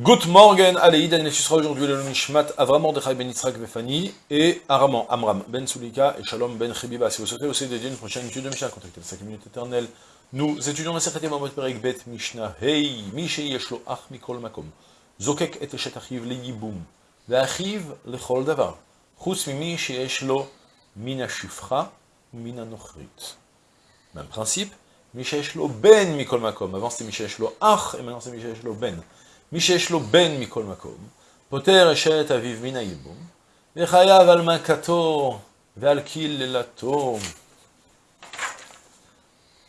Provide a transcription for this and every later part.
Good morning, allez, Daniel, tu seras aujourd'hui le Nishmat, Avram Mordechai ben Yitzhak Vefani, et Araman, Amram ben Sulika, et Shalom ben Chibiba. Si vous souhaitez aussi dédier une prochaine étude de Mishnah, contactez les 5 minutes éternelles. Nous étudions la Sechet Mamot Perek Bet Mishnah, Hey, Mishe Yeshlo Ach Mikol Makom, Zokek et Eshet Achiv Le Yibum, Ve'achiv Lechol Davar, Chutz Mimi Sheyesh Lo Mina Shifra, Mina Nochrit. Même principe, Mishesh Lo Ben Mikol Makom, avant c'était Mishesh Lo Ach, et maintenant c'est Mishesh Lo Ben. מי שיש לו בן מכל מקום, פוטר אשת אביו מן הייבום, וחייב על מכתו ועל קללתו,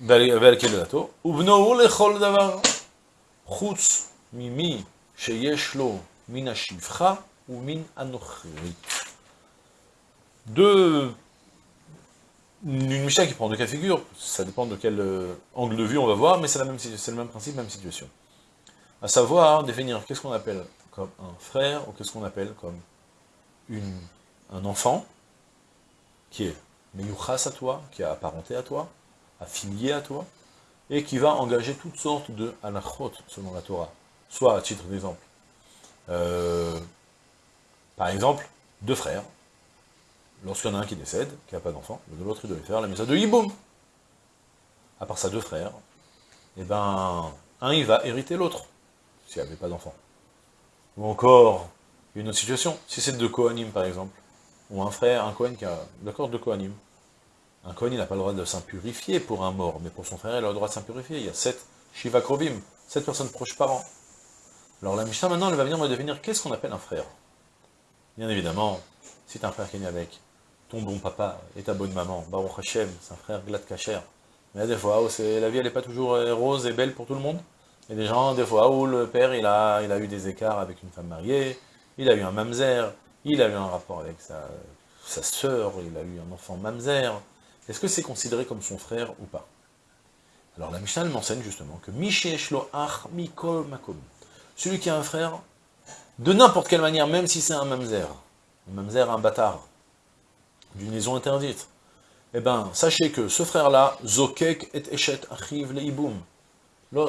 ועל קללתו, ובנו הוא לכל דבר, חוץ ממי שיש לו מן השפחה ומן הנוכרית. Deux, une Mishnah qui prend deux cas de figure, ça dépend de quel angle de vue on va voir, mais c'est le même principe, même situation. à savoir définir qu'est-ce qu'on appelle comme un frère, ou qu'est-ce qu'on appelle comme une, un enfant, qui est meyuchas à toi, qui est apparenté à toi, affilié à toi, et qui va engager toutes sortes de halachot selon la Torah, soit à titre d'exemple. Euh, par exemple, deux frères, lorsqu'il y en a un qui décède, qui n'a pas d'enfant, de l'autre il devait faire la mise de Yiboum. À part ça, deux frères, et eh ben, un il va hériter l'autre s'il n'y avait pas d'enfant. Ou encore, une autre situation, si c'est deux Kohanim par exemple, ou un frère, un Kohen qui a, d'accord, deux Kohanim, un Kohen il n'a pas le droit de s'impurifier pour un mort, mais pour son frère il a le droit de s'impurifier, il y a sept Shiva Krovim, sept personnes proches parents. Alors la Mishnah maintenant elle va venir me devenir qu'est-ce qu'on appelle un frère. Bien évidemment, si tu un frère qui est né avec ton bon papa et ta bonne maman, Baruch Hashem, c'est un frère glad kacher, mais a des fois où la vie elle n'est pas toujours rose et belle pour tout le monde, il y des gens, des fois, où le père, il a, il a eu des écarts avec une femme mariée, il a eu un mamzer, il a eu un rapport avec sa, sa sœur, il a eu un enfant mamzer. Est-ce que c'est considéré comme son frère ou pas? Alors la Mishnah m'enseigne justement que Mikol celui qui a un frère, de n'importe quelle manière, même si c'est un mamzer, un mamzer, un bâtard, d'une liaison interdite, eh ben, sachez que ce frère-là, Zokek et Eshet Achiv Leiboum,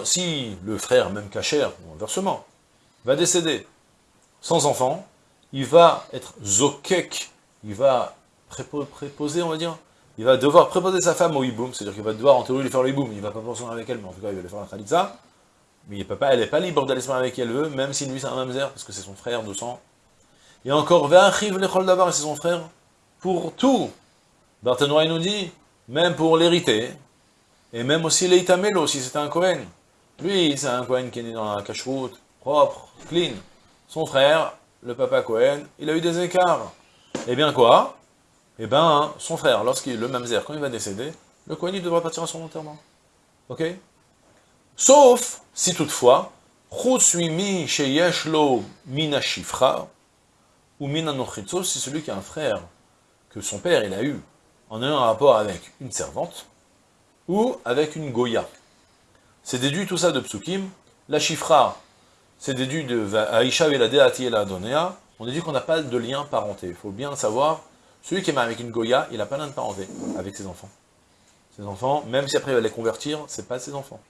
si le frère, même Kacher, ou inversement, va décéder sans enfant, il va être zokek, il va préposer, on va dire, il va devoir préposer sa femme au hiboum, c'est-à-dire qu'il va devoir en théorie lui faire le hiboum, il va pas penser avec elle, mais en tout cas il va lui faire la khalitza, mais il elle n'est pas libre d'aller se marier avec qui elle veut, même si lui c'est un mamzer, parce que c'est son frère de sang. Et encore, Ve'achiv lechol davar, c'est son frère, pour tout. Barthénois nous dit, même pour l'hériter, et même aussi l'Eitamelo, si c'était un Cohen. Lui, c'est un Cohen qui est né dans la cache-route, propre, clean. Son frère, le papa Cohen, il a eu des écarts. Eh bien quoi? Eh bien, son frère, lorsqu'il le mamzer, quand il va décéder, le Cohen, il devra partir à son enterrement. Ok? Sauf si toutefois, mi sheyeshlo mina shifra, ou mina nochitzo, c'est celui qui a un frère que son père, il a eu, en ayant un rapport avec une servante, ou avec une Goya. C'est déduit tout ça de Psukim. La Chifra, c'est déduit de Aisha et la Donea. On déduit qu'on n'a pas de lien parenté. Il faut bien savoir, celui qui est marié avec une Goya, il n'a pas de lien parenté avec ses enfants. Ses enfants, même si après il va les convertir, c'est pas ses enfants.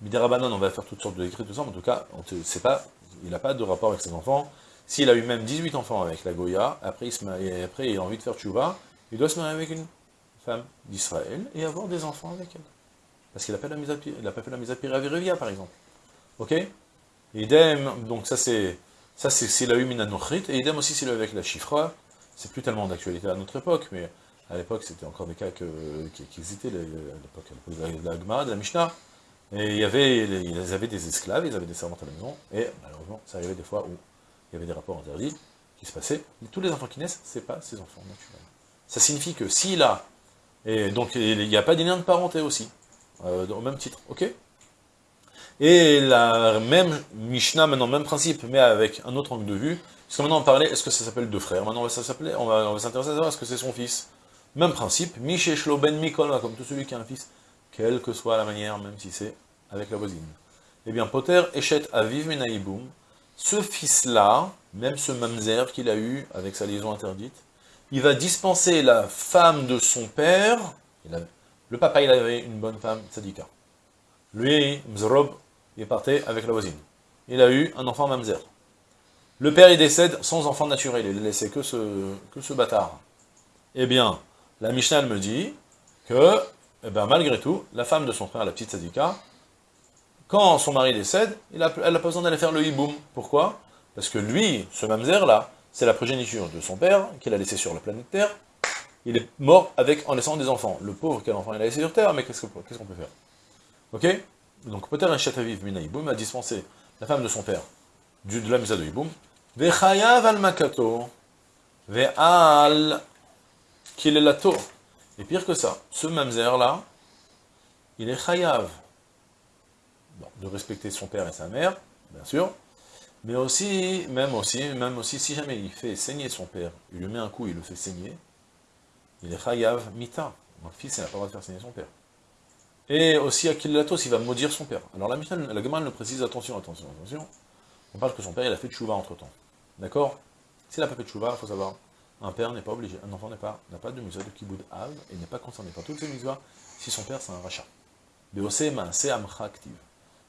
Midirabanan, on va faire toutes sortes de décrets, tout ça, mais en tout cas, on pas, il n'a pas de rapport avec ses enfants. S'il a eu même 18 enfants avec la Goya, après il, se après il a envie de faire tchouva, il doit se marier avec une d'Israël et avoir des enfants avec elle. Parce qu'il n'a pas, fait la mise à Viruvia, par exemple. Ok? Idem, donc ça c'est ça c'est s'il a eu Minanochrit, et idem aussi s'il a avec la Chifra, c'est plus tellement d'actualité à notre époque, mais à l'époque c'était encore des cas qui, qui, existaient, à l'époque de la Gemara, de la Mishnah, et il y avait, ils avaient des esclaves, ils avaient des servantes à la maison, et malheureusement, ça arrivait des fois où il y avait des rapports interdits qui se passaient, mais tous les enfants qui naissent, c'est pas ses enfants naturels. Ça signifie que s'il a et donc, il n'y a pas des liens de parenté aussi, euh, au même titre, ok. Et la même Mishnah, maintenant, même principe, mais avec un autre angle de vue, parce que maintenant on parlait, est-ce que ça s'appelle deux frères? Maintenant, on va s'intéresser on va, on à savoir, est-ce que c'est son fils? Même principe, Misheshlo ben Mikol, comme tout celui qui a un fils, quelle que soit la manière, même si c'est avec la voisine. Eh bien, Potter, Eshet, Aviv, Menaïboum, ce fils-là, même ce mamzer qu'il a eu avec sa liaison interdite, il va dispenser la femme de son père, le papa il avait une bonne femme, tzadika. Lui, Mzrob, il partait avec la voisine. il a eu un enfant mamzer. Le père, il décède sans enfant naturel, il a laissé que ce, que ce bâtard. Eh bien, la Mishnah, me dit que, eh ben, malgré tout, la femme de son frère, la petite Sadika, quand son mari décède, elle n'a pas besoin d'aller faire le hiboum. Pourquoi? Parce que lui, ce mamzer-là, c'est la progéniture de son père, qu'il a laissé sur la planète Terre. Il est mort avec, en laissant des enfants. Le pauvre, quel enfant il a laissé sur Terre, mais qu'est-ce qu'on peut faire? Ok? Donc un chataviv mina hiboum a dispensé la femme de son père du, de la misa de hiboum. Vechayav al makato, ve'al kilelato. Et pire que ça, ce mamzer-là, il est chayav de respecter son père et sa mère, bien sûr, mais aussi, même aussi, même aussi, si jamais il fait saigner son père, il lui met un coup, il le fait saigner, il est chayav mita. Le fils, il n'a pas le droit de faire saigner son père. Et aussi, Akilatos, il va maudire son père. Alors la Mishnah, la Gemara le précise, attention, attention, attention. On parle que son père, il a fait tchouva entre-temps. D'accord? S'il n'a pas fait tchouva, il faut savoir, un père n'est pas obligé, un enfant n'a pas de mitzvah de kiboud av, et n'est pas concerné par toutes ces mitzvahs si son père c'est un rachat. Beose ma'ase amcha active.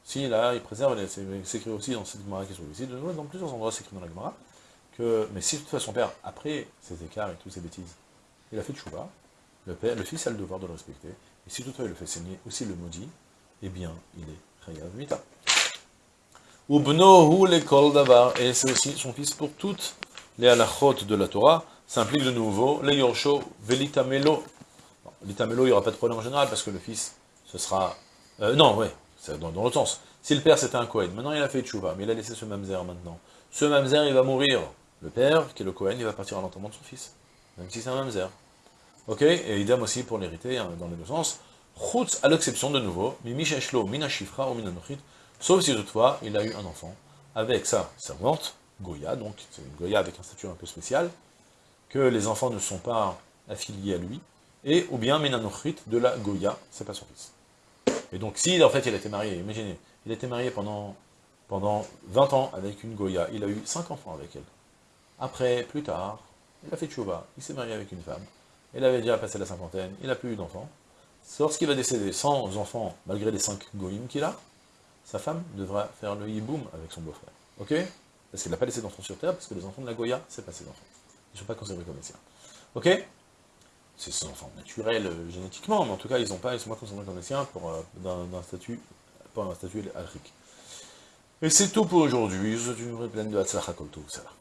Si là, il préserve, c'est écrit aussi dans cette Gemara qui est site, dans plusieurs endroits c'est écrit dans la Gemara, que, mais si toutefois son père, après ses écarts et toutes ces bêtises, il a fait tchouva, le, père, le fils a le devoir de le respecter, et si toutefois il le fait saigner, aussi le maudit, eh bien, il est chayav mita. Ubnohu l'école davar, et c'est aussi son fils pour toutes les halachot de la Torah, ça implique de nouveau les yorsho velitamelo. L'itamelo, il n'y aura pas de problème en général, parce que le fils, ce sera... Euh, non, ouais, c'est dans, l'autre sens. Si le père c'était un Kohen, maintenant il a fait tchouva, mais il a laissé ce mamzer maintenant. Ce mamzer, il va mourir. Le père, qui est le Kohen, il va partir à l'enterrement de son fils. Même si c'est un mamzer. Ok? Et idem aussi pour l'hériter, hein, dans les deux sens. Chutz, à l'exception de nouveau, Mimi Sheshlo, Mina Shifra ou Mina sauf si toutefois il a eu un enfant avec sa servante, Goya, donc c'est une Goya avec un statut un peu spécial, que les enfants ne sont pas affiliés à lui, et ou bien Menanochrit de la Goya, c'est pas son fils. Et donc, si en fait il a été marié, imaginez, il a été marié pendant, pendant 20 ans avec une Goya, il a eu 5 enfants avec elle. Après, plus tard, il a fait tchouva, il s'est marié avec une femme, il avait déjà passé la cinquantaine, il n'a plus eu d'enfants. Lorsqu'il va décéder sans enfants, malgré les 5 goïms qu'il a, sa femme devra faire le hiboum avec son beau-frère. Ok? Parce qu'il n'a pas laissé d'enfants sur terre, parce que les enfants de la Goya, c'est pas ses enfants. Ils ne sont pas considérés comme les siens. Ok? C'est ses enfants naturels euh, génétiquement, mais en tout cas, ils n'ont pas, ils sont pas considérés comme les siens pour euh, d'un statut, pour un statut alrique. Et c'est tout pour aujourd'hui. Je vous souhaite une vraie pleine de Hatzlacha Kolto. Salam.